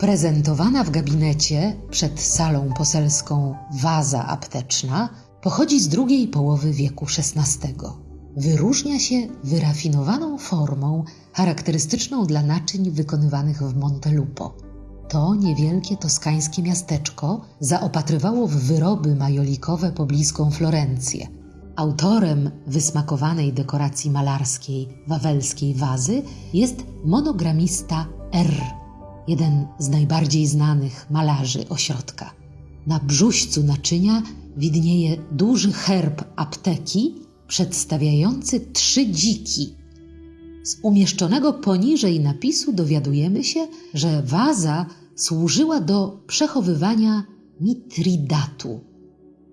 Prezentowana w gabinecie przed salą poselską waza apteczna pochodzi z drugiej połowy wieku XVI. Wyróżnia się wyrafinowaną formą charakterystyczną dla naczyń wykonywanych w Montelupo. To niewielkie toskańskie miasteczko zaopatrywało w wyroby majolikowe pobliską Florencję. Autorem wysmakowanej dekoracji malarskiej wawelskiej wazy jest monogramista R jeden z najbardziej znanych malarzy ośrodka. Na brzuźcu naczynia widnieje duży herb apteki przedstawiający trzy dziki. Z umieszczonego poniżej napisu dowiadujemy się, że waza służyła do przechowywania mitridatu,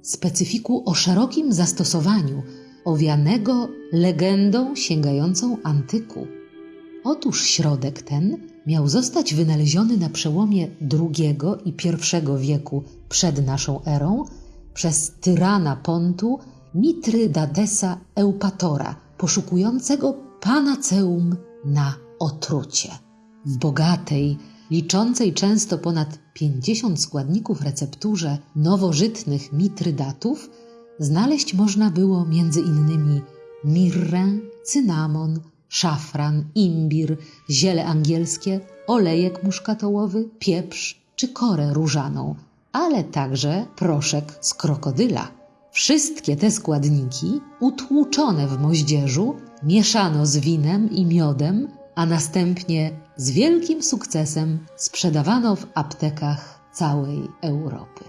specyfiku o szerokim zastosowaniu, owianego legendą sięgającą antyku. Otóż środek ten miał zostać wynaleziony na przełomie II i I wieku przed naszą erą przez tyrana Pontu Mitrydatesa Eupatora, poszukującego panaceum na otrucie. W bogatej, liczącej często ponad 50 składników recepturze nowożytnych mitrydatów znaleźć można było między innymi mirrę, cynamon, szafran, imbir, ziele angielskie, olejek muszkatołowy, pieprz czy korę różaną, ale także proszek z krokodyla. Wszystkie te składniki, utłuczone w moździerzu, mieszano z winem i miodem, a następnie z wielkim sukcesem sprzedawano w aptekach całej Europy.